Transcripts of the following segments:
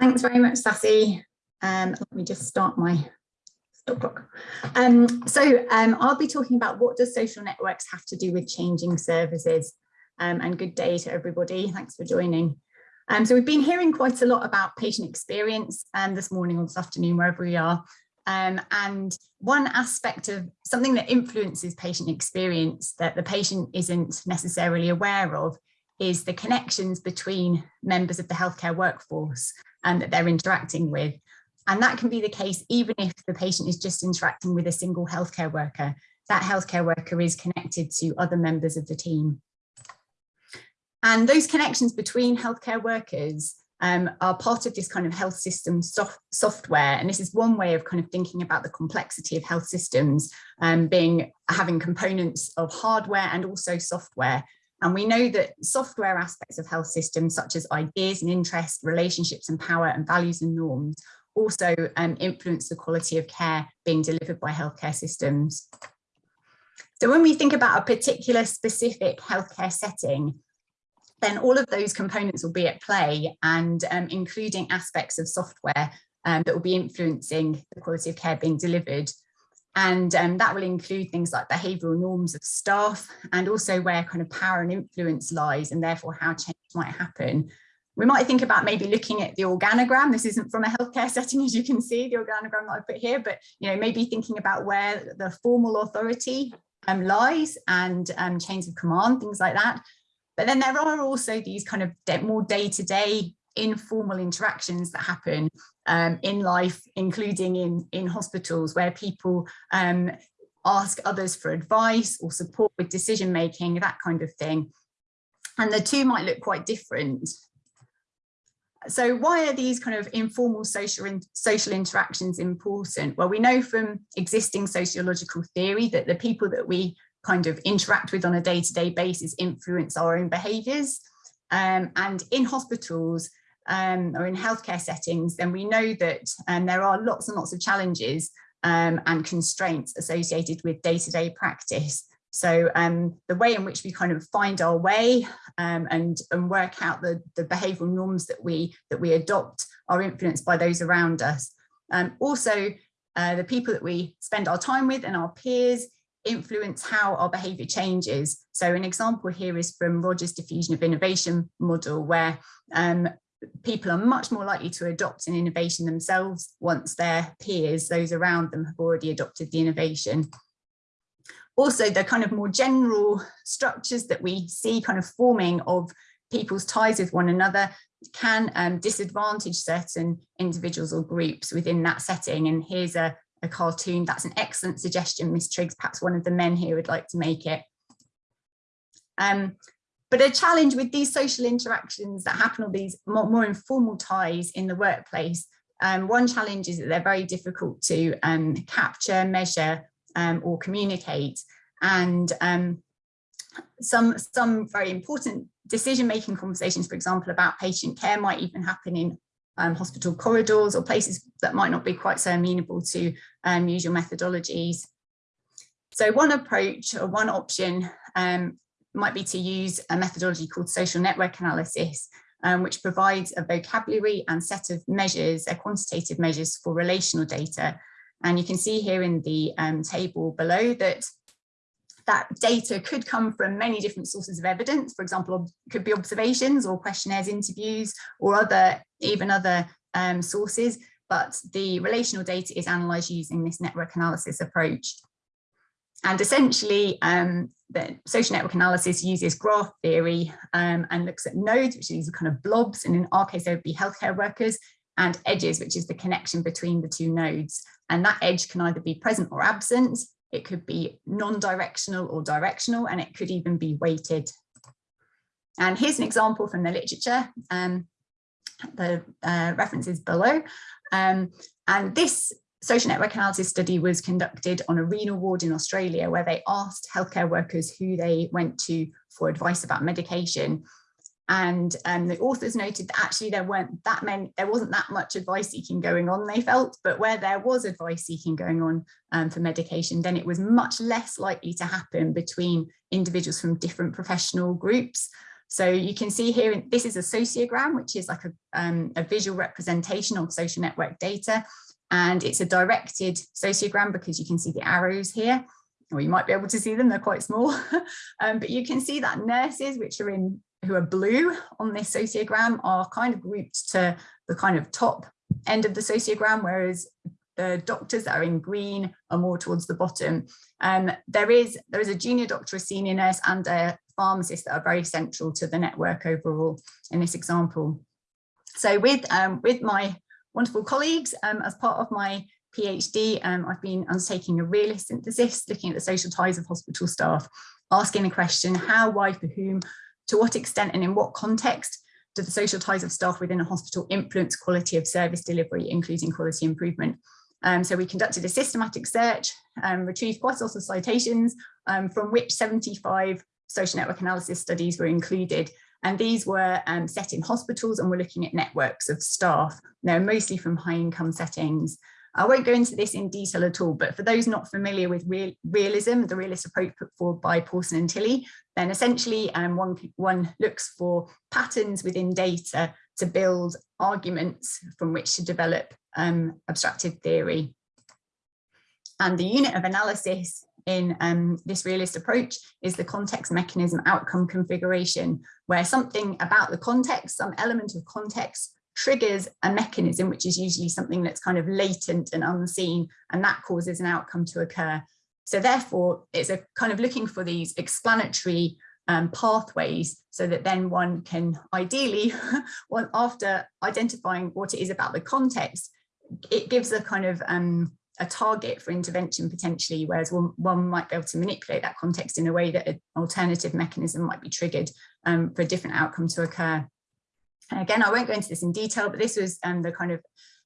Thanks very much, Sassy. Um, let me just start my stop clock. Um, so um, I'll be talking about what does social networks have to do with changing services um, and good day to everybody. Thanks for joining. Um, so we've been hearing quite a lot about patient experience um, this morning or this afternoon, wherever we are. And one aspect of something that influences patient experience that the patient isn't necessarily aware of is the connections between members of the healthcare workforce and that they're interacting with. And that can be the case even if the patient is just interacting with a single healthcare worker. That healthcare worker is connected to other members of the team. And those connections between healthcare workers um, are part of this kind of health system soft software. And this is one way of kind of thinking about the complexity of health systems um, being having components of hardware and also software. And we know that software aspects of health systems, such as ideas and interests, relationships and power and values and norms, also um, influence the quality of care being delivered by healthcare systems. So when we think about a particular specific healthcare setting, then all of those components will be at play and um, including aspects of software um, that will be influencing the quality of care being delivered. And um, that will include things like behavioural norms of staff and also where kind of power and influence lies and therefore how change might happen. We might think about maybe looking at the organogram. This isn't from a healthcare setting, as you can see, the organogram that I put here, but you know, maybe thinking about where the formal authority um, lies and um, chains of command, things like that. But then there are also these kind of more day-to-day -day informal interactions that happen um, in life, including in, in hospitals where people um, ask others for advice or support with decision making, that kind of thing. And the two might look quite different. So why are these kind of informal social, in, social interactions important? Well, we know from existing sociological theory that the people that we kind of interact with on a day-to-day -day basis influence our own behaviours. Um, and in hospitals um, or in healthcare settings, then we know that um, there are lots and lots of challenges um, and constraints associated with day-to-day -day practice. So um, the way in which we kind of find our way um, and, and work out the, the behavioural norms that we, that we adopt are influenced by those around us. Um, also, uh, the people that we spend our time with and our peers influence how our behavior changes. So an example here is from Rogers diffusion of innovation model where um, people are much more likely to adopt an innovation themselves once their peers, those around them have already adopted the innovation. Also, the kind of more general structures that we see kind of forming of people's ties with one another can um, disadvantage certain individuals or groups within that setting. And here's a, a cartoon. That's an excellent suggestion, Miss Triggs. Perhaps one of the men here would like to make it. Um, but a challenge with these social interactions that happen, or these more, more informal ties in the workplace, um, one challenge is that they're very difficult to um, capture, measure, um, or communicate. And um, some, some very important decision-making conversations, for example, about patient care might even happen in um, hospital corridors or places that might not be quite so amenable to um, usual methodologies. So one approach or one option um, might be to use a methodology called social network analysis, um, which provides a vocabulary and set of measures, uh, quantitative measures for relational data. And you can see here in the um, table below that that data could come from many different sources of evidence. For example, could be observations or questionnaires, interviews, or other even other um, sources. But the relational data is analysed using this network analysis approach. And essentially, um, the social network analysis uses graph theory um, and looks at nodes, which are these kind of blobs, and in our case, they would be healthcare workers, and edges, which is the connection between the two nodes. And that edge can either be present or absent, it could be non-directional or directional, and it could even be weighted. And here's an example from the literature. Um, the uh, references below. Um, and this social network analysis study was conducted on a renal ward in Australia where they asked healthcare workers who they went to for advice about medication and um, the authors noted that actually there weren't that many, there wasn't that much advice seeking going on, they felt, but where there was advice seeking going on um, for medication, then it was much less likely to happen between individuals from different professional groups. So you can see here, this is a sociogram, which is like a, um, a visual representation of social network data. And it's a directed sociogram because you can see the arrows here, or you might be able to see them, they're quite small. um, but you can see that nurses, which are in who are blue on this sociogram are kind of grouped to the kind of top end of the sociogram, whereas the doctors that are in green are more towards the bottom. Um, there is there is a junior doctor, a senior nurse, and a pharmacist that are very central to the network overall in this example. So with um, with my wonderful colleagues, um, as part of my PhD, um, I've been undertaking a realist synthesis, looking at the social ties of hospital staff, asking the question how, why, for whom, to what extent and in what context do the social ties of staff within a hospital influence quality of service delivery, including quality improvement? Um, so we conducted a systematic search, um, retrieved quite a lot of citations um, from which 75 social network analysis studies were included. And these were um, set in hospitals and we're looking at networks of staff, now mostly from high income settings. I won't go into this in detail at all, but for those not familiar with real, realism, the realist approach put forward by Pawson and Tilley, then essentially um, one, one looks for patterns within data to build arguments from which to develop um, abstracted theory. And the unit of analysis in um, this realist approach is the context mechanism outcome configuration, where something about the context, some element of context triggers a mechanism, which is usually something that's kind of latent and unseen, and that causes an outcome to occur. So therefore, it's a kind of looking for these explanatory um, pathways so that then one can ideally, well, after identifying what it is about the context, it gives a kind of um, a target for intervention potentially, whereas one, one might be able to manipulate that context in a way that an alternative mechanism might be triggered um, for a different outcome to occur. And again, I won't go into this in detail, but this was um, the kind of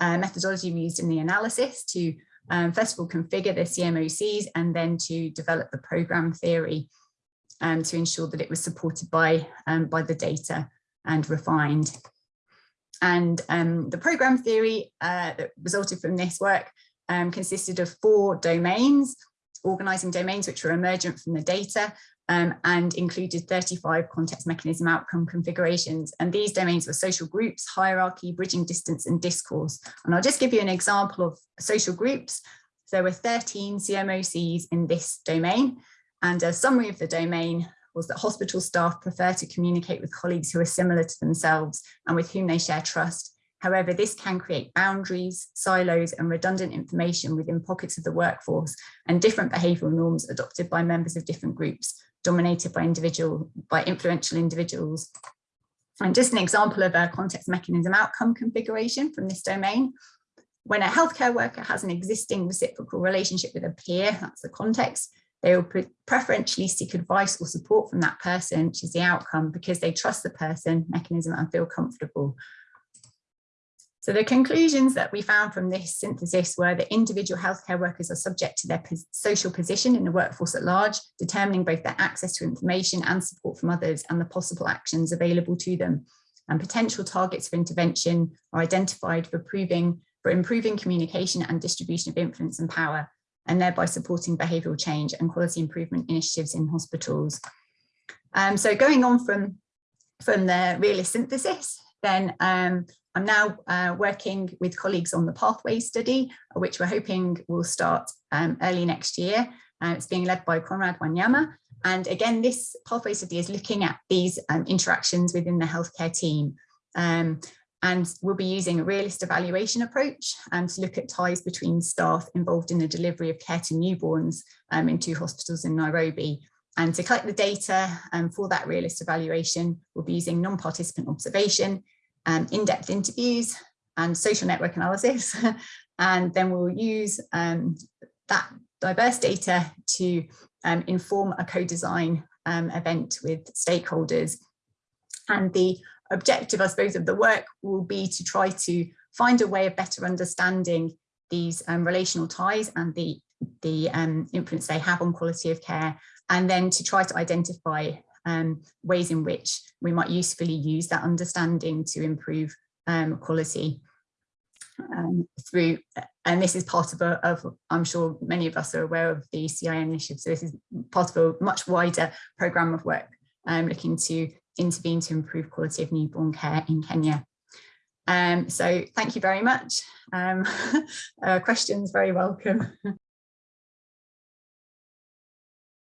uh, methodology we used in the analysis to um, first of all configure the CMOCs and then to develop the program theory um, to ensure that it was supported by, um, by the data and refined. And um, the program theory uh, that resulted from this work um, consisted of four domains, organizing domains which were emergent from the data um, and included 35 context mechanism outcome configurations. And these domains were social groups, hierarchy, bridging distance and discourse. And I'll just give you an example of social groups. There were 13 CMOCs in this domain and a summary of the domain was that hospital staff prefer to communicate with colleagues who are similar to themselves and with whom they share trust. However, this can create boundaries, silos and redundant information within pockets of the workforce and different behavioural norms adopted by members of different groups dominated by individual, by influential individuals. And just an example of a context mechanism outcome configuration from this domain. When a healthcare worker has an existing reciprocal relationship with a peer, that's the context, they will preferentially seek advice or support from that person, which is the outcome, because they trust the person, mechanism, and feel comfortable. So the conclusions that we found from this synthesis were that individual healthcare workers are subject to their social position in the workforce at large, determining both their access to information and support from others and the possible actions available to them. And potential targets for intervention are identified for, proving, for improving communication and distribution of influence and power, and thereby supporting behavioural change and quality improvement initiatives in hospitals. Um, so going on from, from the realist synthesis, then um, I'm now uh, working with colleagues on the pathway study, which we're hoping will start um, early next year. Uh, it's being led by Conrad Wanyama. And again, this pathway study is looking at these um, interactions within the healthcare team. Um, and we'll be using a realist evaluation approach um, to look at ties between staff involved in the delivery of care to newborns um, in two hospitals in Nairobi. And to collect the data um, for that realist evaluation, we'll be using non-participant observation, um, in-depth interviews and social network analysis. and then we'll use um, that diverse data to um, inform a co-design event with stakeholders. And the objective, I suppose, of the work will be to try to find a way of better understanding these um, relational ties and the, the um, influence they have on quality of care, and then to try to identify um, ways in which we might usefully use that understanding to improve um, quality um, through, and this is part of, a, of, I'm sure many of us are aware of the CIN initiative, so this is part of a much wider programme of work um, looking to intervene to improve quality of newborn care in Kenya. Um, so thank you very much. Um, uh, questions very welcome.